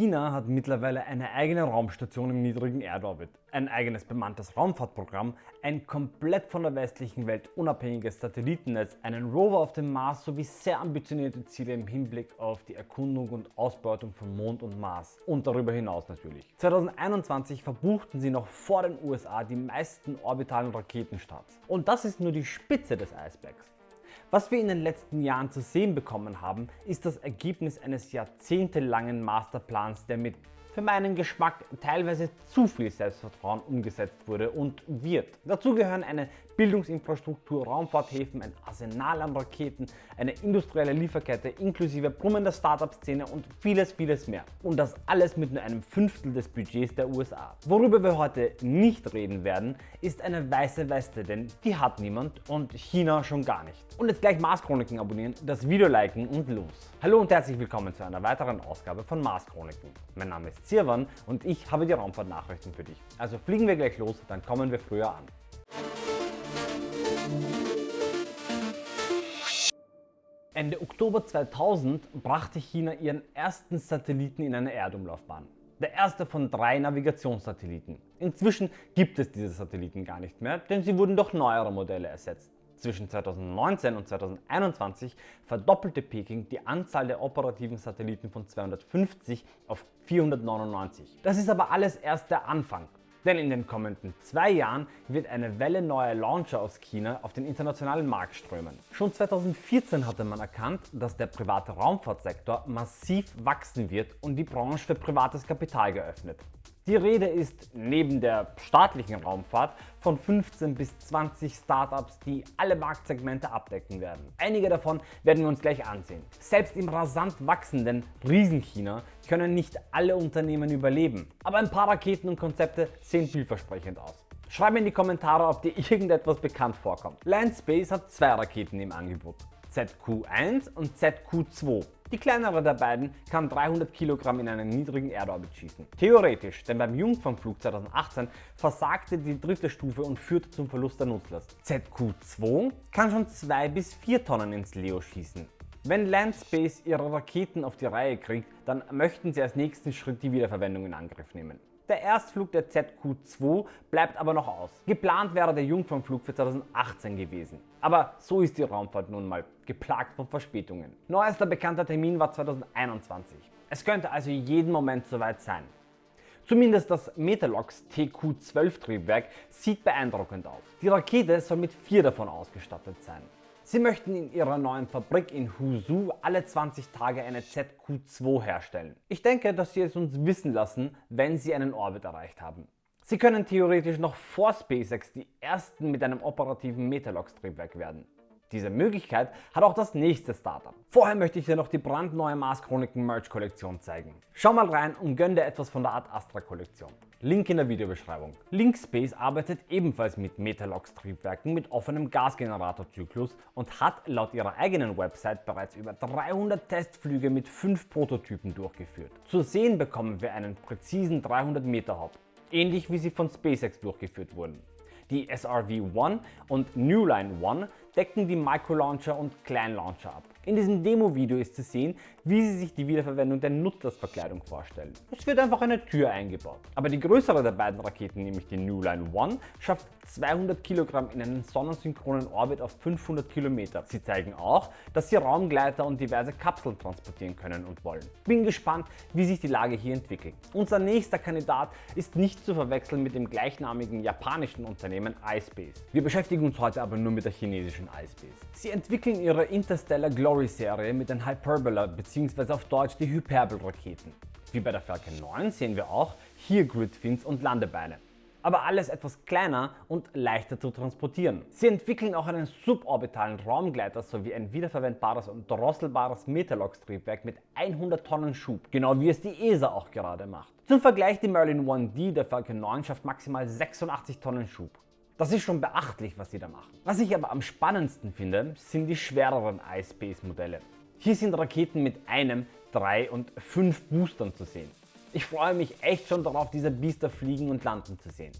China hat mittlerweile eine eigene Raumstation im niedrigen Erdorbit, ein eigenes bemanntes Raumfahrtprogramm, ein komplett von der westlichen Welt unabhängiges Satellitennetz, einen Rover auf dem Mars sowie sehr ambitionierte Ziele im Hinblick auf die Erkundung und Ausbeutung von Mond und Mars und darüber hinaus natürlich. 2021 verbuchten sie noch vor den USA die meisten orbitalen Raketenstarts. Und das ist nur die Spitze des Eisbergs. Was wir in den letzten Jahren zu sehen bekommen haben, ist das Ergebnis eines jahrzehntelangen Masterplans, der mit für meinen Geschmack teilweise zu viel Selbstvertrauen umgesetzt wurde und wird. Dazu gehören eine Bildungsinfrastruktur, Raumfahrthäfen, ein Arsenal an Raketen, eine industrielle Lieferkette inklusive brummender Startup-Szene und vieles, vieles mehr. Und das alles mit nur einem Fünftel des Budgets der USA. Worüber wir heute nicht reden werden, ist eine weiße Weste, denn die hat niemand und China schon gar nicht. Und jetzt gleich Mars Chroniken abonnieren, das Video liken und los. Hallo und herzlich willkommen zu einer weiteren Ausgabe von Mars Chroniken. Mein Name ist Zirwan und ich habe die Raumfahrtnachrichten für dich. Also fliegen wir gleich los, dann kommen wir früher an. Ende Oktober 2000 brachte China ihren ersten Satelliten in eine Erdumlaufbahn. Der erste von drei Navigationssatelliten. Inzwischen gibt es diese Satelliten gar nicht mehr, denn sie wurden durch neuere Modelle ersetzt. Zwischen 2019 und 2021 verdoppelte Peking die Anzahl der operativen Satelliten von 250 auf 499. Das ist aber alles erst der Anfang. Denn in den kommenden zwei Jahren wird eine Welle neuer Launcher aus China auf den internationalen Markt strömen. Schon 2014 hatte man erkannt, dass der private Raumfahrtsektor massiv wachsen wird und die Branche für privates Kapital geöffnet. Die Rede ist neben der staatlichen Raumfahrt von 15 bis 20 Startups, die alle Marktsegmente abdecken werden. Einige davon werden wir uns gleich ansehen. Selbst im rasant wachsenden Riesenchina können nicht alle Unternehmen überleben, aber ein paar Raketen und Konzepte sehen vielversprechend aus. Schreib mir in die Kommentare, ob dir irgendetwas bekannt vorkommt. Landspace hat zwei Raketen im Angebot. ZQ-1 und ZQ-2. Die kleinere der beiden kann 300 Kilogramm in einen niedrigen Erdorbit schießen. Theoretisch, denn beim Jungfernflug 2018 versagte die dritte Stufe und führte zum Verlust der Nutzlast. ZQ-2 kann schon 2 bis 4 Tonnen ins Leo schießen. Wenn Landspace ihre Raketen auf die Reihe kriegt, dann möchten sie als nächsten Schritt die Wiederverwendung in Angriff nehmen. Der Erstflug der ZQ-2 bleibt aber noch aus. Geplant wäre der Jungfernflug für 2018 gewesen. Aber so ist die Raumfahrt nun mal, geplagt von Verspätungen. Neuester bekannter Termin war 2021. Es könnte also jeden Moment soweit sein. Zumindest das Metalox TQ-12 Triebwerk sieht beeindruckend aus. Die Rakete soll mit vier davon ausgestattet sein. Sie möchten in ihrer neuen Fabrik in Huzhou alle 20 Tage eine ZQ-2 herstellen. Ich denke, dass sie es uns wissen lassen, wenn sie einen Orbit erreicht haben. Sie können theoretisch noch vor SpaceX die ersten mit einem operativen Metalox-Triebwerk werden. Diese Möglichkeit hat auch das nächste Startup. Vorher möchte ich dir noch die brandneue Mars Chroniken Merch Kollektion zeigen. Schau mal rein und gönn dir etwas von der Art Astra Kollektion. Link in der Videobeschreibung. Linkspace arbeitet ebenfalls mit Metalox Triebwerken mit offenem Gasgeneratorzyklus und hat laut ihrer eigenen Website bereits über 300 Testflüge mit 5 Prototypen durchgeführt. Zu sehen bekommen wir einen präzisen 300 Meter Hop, ähnlich wie sie von SpaceX durchgeführt wurden. Die SRV-1 und Newline-1 decken die Micro-Launcher und Klein-Launcher ab. In diesem Demo-Video ist zu sehen, wie sie sich die Wiederverwendung der Nutzlastverkleidung vorstellen. Es wird einfach eine Tür eingebaut. Aber die größere der beiden Raketen, nämlich die New Line 1, schafft 200 Kilogramm in einen sonnensynchronen Orbit auf 500 Kilometer. Sie zeigen auch, dass sie Raumgleiter und diverse Kapseln transportieren können und wollen. Bin gespannt, wie sich die Lage hier entwickelt. Unser nächster Kandidat ist nicht zu verwechseln mit dem gleichnamigen japanischen Unternehmen iSpace. Wir beschäftigen uns heute aber nur mit der chinesischen iSpace. Sie entwickeln ihre Interstellar Glory Glory-Serie mit den Hyperbola bzw. auf Deutsch die Hyperbel-Raketen. Wie bei der Falcon 9 sehen wir auch hier Gridfins und Landebeine. Aber alles etwas kleiner und leichter zu transportieren. Sie entwickeln auch einen suborbitalen Raumgleiter sowie ein wiederverwendbares und drosselbares Metalox-Triebwerk mit 100 Tonnen Schub, genau wie es die ESA auch gerade macht. Zum Vergleich die Merlin 1D der Falcon 9 schafft maximal 86 Tonnen Schub. Das ist schon beachtlich, was sie da machen. Was ich aber am spannendsten finde, sind die schwereren iSpace Modelle. Hier sind Raketen mit einem, drei und fünf Boostern zu sehen. Ich freue mich echt schon darauf, diese Biester fliegen und landen zu sehen.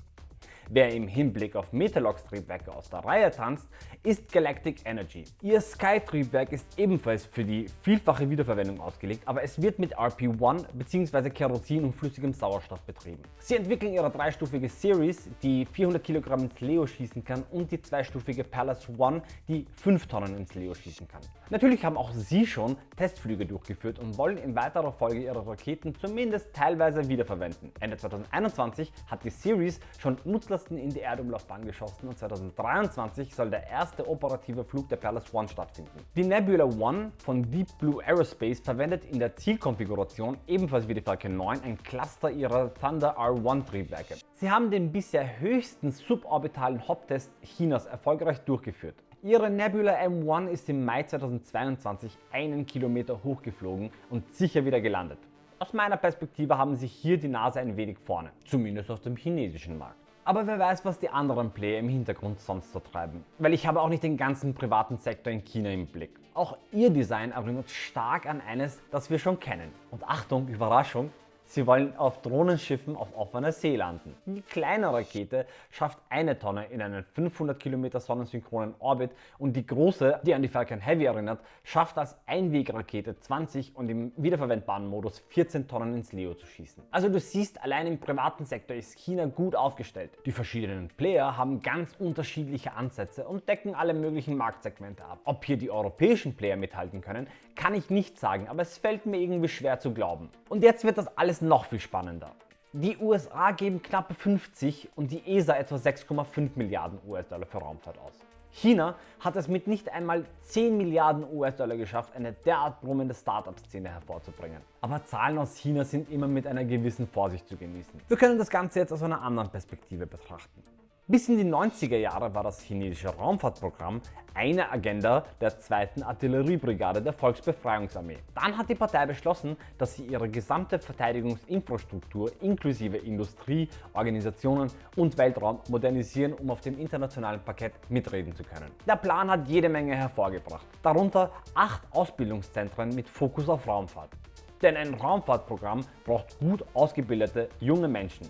Wer im Hinblick auf Metalox Triebwerke aus der Reihe tanzt, ist Galactic Energy. Ihr Sky-Triebwerk ist ebenfalls für die vielfache Wiederverwendung ausgelegt, aber es wird mit RP-1 bzw. Kerosin und flüssigem Sauerstoff betrieben. Sie entwickeln ihre dreistufige Series, die 400 Kilogramm ins Leo schießen kann und die zweistufige Palace One, die 5 Tonnen ins Leo schießen kann. Natürlich haben auch sie schon Testflüge durchgeführt und wollen in weiterer Folge ihre Raketen zumindest teilweise wiederverwenden. Ende 2021 hat die Series schon Nutzlasten in die Erdumlaufbahn geschossen und 2023 soll der erste operative Flug der Palace One stattfinden. Die Nebula One von Deep Blue Aerospace verwendet in der Zielkonfiguration ebenfalls wie die Falcon 9 ein Cluster ihrer Thunder R1 Triebwerke. Sie haben den bisher höchsten suborbitalen Hop-Test Chinas erfolgreich durchgeführt. Ihre Nebula M1 ist im Mai 2022 einen Kilometer hochgeflogen und sicher wieder gelandet. Aus meiner Perspektive haben sich hier die Nase ein wenig vorne, zumindest auf dem chinesischen Markt. Aber wer weiß, was die anderen Player im Hintergrund sonst so treiben. Weil ich habe auch nicht den ganzen privaten Sektor in China im Blick. Auch ihr Design erinnert stark an eines, das wir schon kennen. Und Achtung, Überraschung, Sie wollen auf Drohnenschiffen auf offener See landen. Die kleine Rakete schafft eine Tonne in einen 500 Kilometer sonnensynchronen Orbit und die große, die an die Falcon Heavy erinnert, schafft als Einwegrakete 20 und im wiederverwendbaren Modus 14 Tonnen ins Leo zu schießen. Also du siehst, allein im privaten Sektor ist China gut aufgestellt. Die verschiedenen Player haben ganz unterschiedliche Ansätze und decken alle möglichen Marktsegmente ab. Ob hier die europäischen Player mithalten können, kann ich nicht sagen, aber es fällt mir irgendwie schwer zu glauben. Und jetzt wird das alles noch viel spannender. Die USA geben knappe 50 und die ESA etwa 6,5 Milliarden US-Dollar für Raumfahrt aus. China hat es mit nicht einmal 10 Milliarden US-Dollar geschafft, eine derart brummende Startup-Szene hervorzubringen. Aber Zahlen aus China sind immer mit einer gewissen Vorsicht zu genießen. Wir können das Ganze jetzt aus einer anderen Perspektive betrachten. Bis in die 90er Jahre war das chinesische Raumfahrtprogramm eine Agenda der 2. Artilleriebrigade der Volksbefreiungsarmee. Dann hat die Partei beschlossen, dass sie ihre gesamte Verteidigungsinfrastruktur inklusive Industrie, Organisationen und Weltraum modernisieren, um auf dem internationalen Parkett mitreden zu können. Der Plan hat jede Menge hervorgebracht, darunter acht Ausbildungszentren mit Fokus auf Raumfahrt. Denn ein Raumfahrtprogramm braucht gut ausgebildete junge Menschen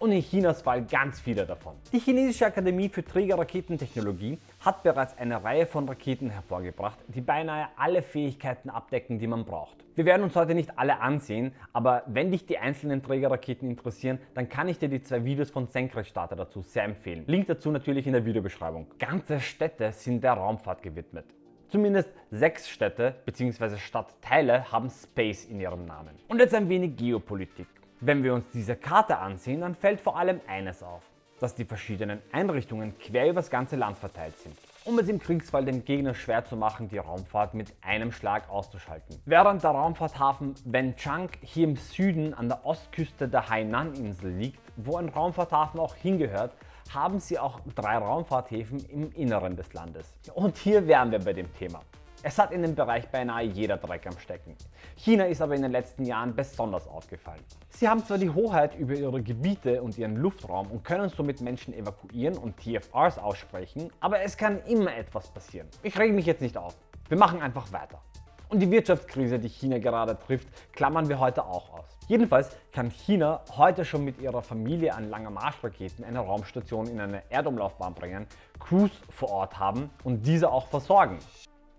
und in Chinas Fall ganz viele davon. Die Chinesische Akademie für Trägerraketentechnologie hat bereits eine Reihe von Raketen hervorgebracht, die beinahe alle Fähigkeiten abdecken, die man braucht. Wir werden uns heute nicht alle ansehen, aber wenn dich die einzelnen Trägerraketen interessieren, dann kann ich dir die zwei Videos von Senkrechtstarter dazu sehr empfehlen. Link dazu natürlich in der Videobeschreibung. Ganze Städte sind der Raumfahrt gewidmet. Zumindest sechs Städte bzw. Stadtteile haben Space in ihrem Namen. Und jetzt ein wenig Geopolitik. Wenn wir uns diese Karte ansehen, dann fällt vor allem eines auf, dass die verschiedenen Einrichtungen quer über das ganze Land verteilt sind, um es im Kriegsfall dem Gegner schwer zu machen, die Raumfahrt mit einem Schlag auszuschalten. Während der Raumfahrthafen Wenchang hier im Süden an der Ostküste der Hainan-Insel liegt, wo ein Raumfahrthafen auch hingehört, haben sie auch drei Raumfahrthäfen im Inneren des Landes. Und hier wären wir bei dem Thema. Es hat in dem Bereich beinahe jeder Dreck am Stecken. China ist aber in den letzten Jahren besonders aufgefallen. Sie haben zwar die Hoheit über ihre Gebiete und ihren Luftraum und können somit Menschen evakuieren und TFRs aussprechen, aber es kann immer etwas passieren. Ich rege mich jetzt nicht auf. Wir machen einfach weiter. Und die Wirtschaftskrise, die China gerade trifft, klammern wir heute auch aus. Jedenfalls kann China heute schon mit ihrer Familie an langer Marschraketen eine Raumstation in eine Erdumlaufbahn bringen, Crews vor Ort haben und diese auch versorgen.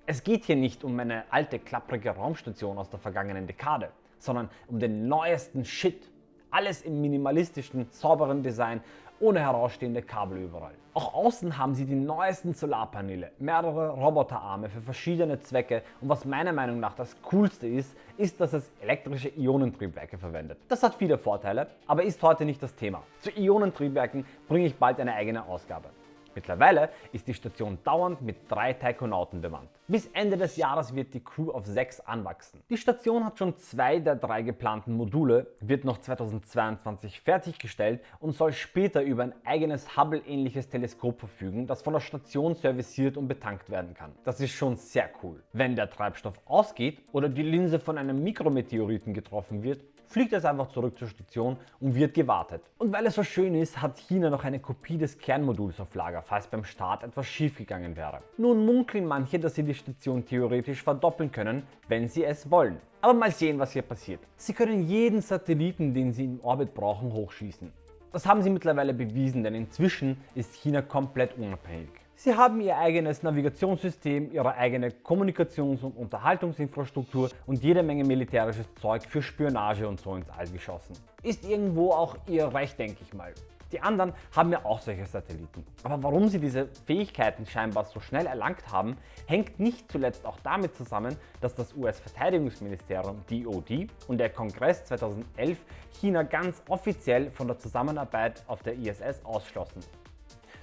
Es geht hier nicht um eine alte klapprige Raumstation aus der vergangenen Dekade, sondern um den neuesten Shit. Alles im minimalistischen, sauberen Design, ohne herausstehende Kabel überall. Auch außen haben sie die neuesten Solarpaneele, mehrere Roboterarme für verschiedene Zwecke und was meiner Meinung nach das coolste ist, ist, dass es elektrische Ionentriebwerke verwendet. Das hat viele Vorteile, aber ist heute nicht das Thema. Zu Ionentriebwerken bringe ich bald eine eigene Ausgabe. Mittlerweile ist die Station dauernd mit drei Taikonauten bemannt. Bis Ende des Jahres wird die Crew auf sechs anwachsen. Die Station hat schon zwei der drei geplanten Module, wird noch 2022 fertiggestellt und soll später über ein eigenes Hubble-ähnliches Teleskop verfügen, das von der Station serviciert und betankt werden kann. Das ist schon sehr cool. Wenn der Treibstoff ausgeht oder die Linse von einem Mikrometeoriten getroffen wird, fliegt es einfach zurück zur Station und wird gewartet. Und weil es so schön ist, hat China noch eine Kopie des Kernmoduls auf Lager, falls beim Start etwas schiefgegangen wäre. Nun munkeln manche, dass sie die Station theoretisch verdoppeln können, wenn sie es wollen. Aber mal sehen, was hier passiert. Sie können jeden Satelliten, den sie im Orbit brauchen, hochschießen. Das haben sie mittlerweile bewiesen, denn inzwischen ist China komplett unabhängig. Sie haben ihr eigenes Navigationssystem, ihre eigene Kommunikations- und Unterhaltungsinfrastruktur und jede Menge militärisches Zeug für Spionage und so ins All geschossen. Ist irgendwo auch ihr Recht, denke ich mal. Die anderen haben ja auch solche Satelliten. Aber warum sie diese Fähigkeiten scheinbar so schnell erlangt haben, hängt nicht zuletzt auch damit zusammen, dass das US-Verteidigungsministerium DoD und der Kongress 2011 China ganz offiziell von der Zusammenarbeit auf der ISS ausschlossen.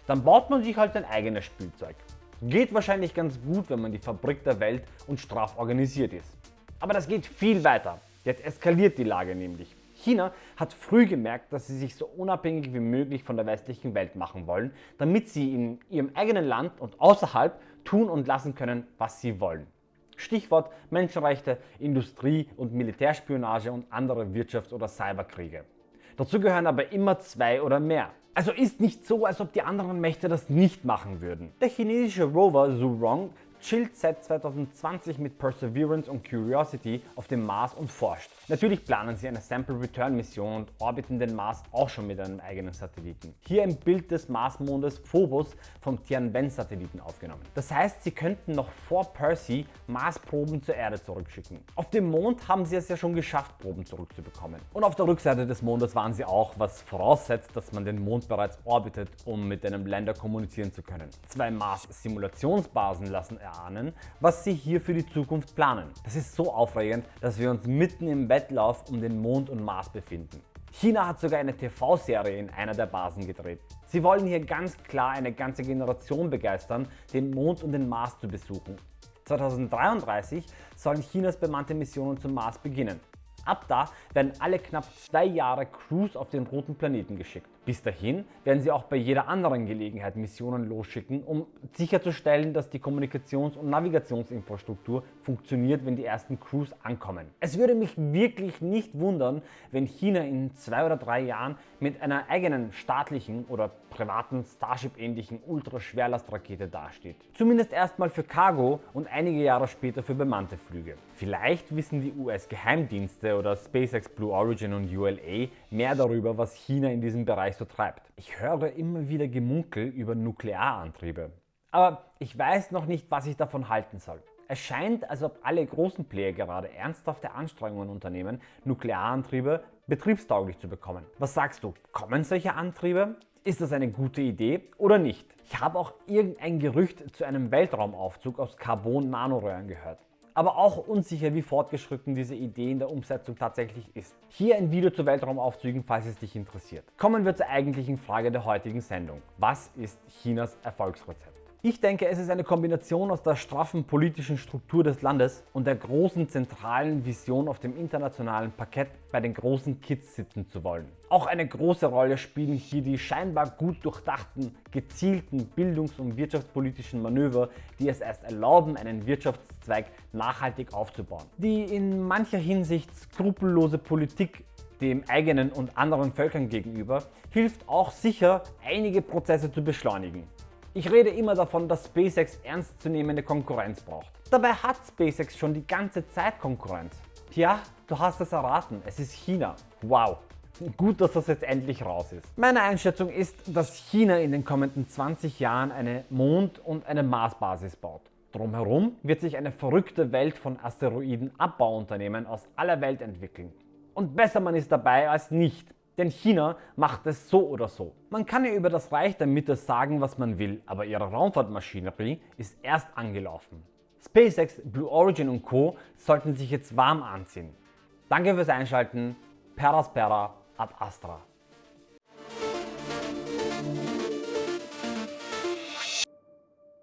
Dann baut man sich halt sein eigenes Spielzeug. Geht wahrscheinlich ganz gut, wenn man die Fabrik der Welt und straff organisiert ist. Aber das geht viel weiter. Jetzt eskaliert die Lage nämlich. China hat früh gemerkt, dass sie sich so unabhängig wie möglich von der westlichen Welt machen wollen, damit sie in ihrem eigenen Land und außerhalb tun und lassen können, was sie wollen. Stichwort Menschenrechte, Industrie- und Militärspionage und andere Wirtschafts- oder Cyberkriege. Dazu gehören aber immer zwei oder mehr. Also ist nicht so, als ob die anderen Mächte das nicht machen würden. Der chinesische Rover Zhurong chillt seit 2020 mit Perseverance und Curiosity auf dem Mars und forscht. Natürlich planen sie eine Sample Return Mission und orbiten den Mars auch schon mit einem eigenen Satelliten. Hier ein Bild des Marsmondes Phobos vom Tianwen-Satelliten aufgenommen. Das heißt, sie könnten noch vor Percy Marsproben zur Erde zurückschicken. Auf dem Mond haben sie es ja schon geschafft, Proben zurückzubekommen. Und auf der Rückseite des Mondes waren sie auch, was voraussetzt, dass man den Mond bereits orbitet, um mit einem Länder kommunizieren zu können. Zwei Mars-Simulationsbasen lassen erahnen, was sie hier für die Zukunft planen. Das ist so aufregend, dass wir uns mitten im Wettlauf um den Mond und Mars befinden. China hat sogar eine TV-Serie in einer der Basen gedreht. Sie wollen hier ganz klar eine ganze Generation begeistern, den Mond und den Mars zu besuchen. 2033 sollen Chinas bemannte Missionen zum Mars beginnen. Ab da werden alle knapp zwei Jahre Crews auf den roten Planeten geschickt. Bis dahin werden sie auch bei jeder anderen Gelegenheit Missionen losschicken, um sicherzustellen, dass die Kommunikations- und Navigationsinfrastruktur funktioniert, wenn die ersten Crews ankommen. Es würde mich wirklich nicht wundern, wenn China in zwei oder drei Jahren mit einer eigenen staatlichen oder privaten Starship-ähnlichen Ultraschwerlastrakete dasteht. Zumindest erstmal für Cargo und einige Jahre später für bemannte Flüge. Vielleicht wissen die US-Geheimdienste oder SpaceX Blue Origin und ULA mehr darüber, was China in diesem Bereich so treibt. Ich höre immer wieder Gemunkel über Nuklearantriebe. Aber ich weiß noch nicht, was ich davon halten soll. Es scheint, als ob alle großen Player gerade ernsthafte Anstrengungen unternehmen, Nuklearantriebe betriebstauglich zu bekommen. Was sagst du? Kommen solche Antriebe? Ist das eine gute Idee oder nicht? Ich habe auch irgendein Gerücht zu einem Weltraumaufzug aus Carbon-Nanoröhren gehört aber auch unsicher, wie fortgeschritten diese Idee in der Umsetzung tatsächlich ist. Hier ein Video zu Weltraumaufzügen, falls es dich interessiert. Kommen wir zur eigentlichen Frage der heutigen Sendung. Was ist Chinas Erfolgsrezept? Ich denke, es ist eine Kombination aus der straffen politischen Struktur des Landes und der großen zentralen Vision auf dem internationalen Parkett bei den großen Kids sitzen zu wollen. Auch eine große Rolle spielen hier die scheinbar gut durchdachten, gezielten bildungs- und wirtschaftspolitischen Manöver, die es erst erlauben, einen Wirtschaftszweig nachhaltig aufzubauen. Die in mancher Hinsicht skrupellose Politik dem eigenen und anderen Völkern gegenüber hilft auch sicher, einige Prozesse zu beschleunigen. Ich rede immer davon, dass SpaceX ernstzunehmende Konkurrenz braucht. Dabei hat SpaceX schon die ganze Zeit Konkurrenz. Tja, du hast es erraten, es ist China. Wow. Gut, dass das jetzt endlich raus ist. Meine Einschätzung ist, dass China in den kommenden 20 Jahren eine Mond- und eine Marsbasis baut. Drumherum wird sich eine verrückte Welt von Asteroiden-Abbauunternehmen aus aller Welt entwickeln. Und besser man ist dabei als nicht. Denn China macht es so oder so. Man kann ja über das Reich der Mitte sagen, was man will, aber ihre Raumfahrtmaschinerie ist erst angelaufen. SpaceX, Blue Origin und Co. sollten sich jetzt warm anziehen. Danke fürs Einschalten. Peraspera ad Astra.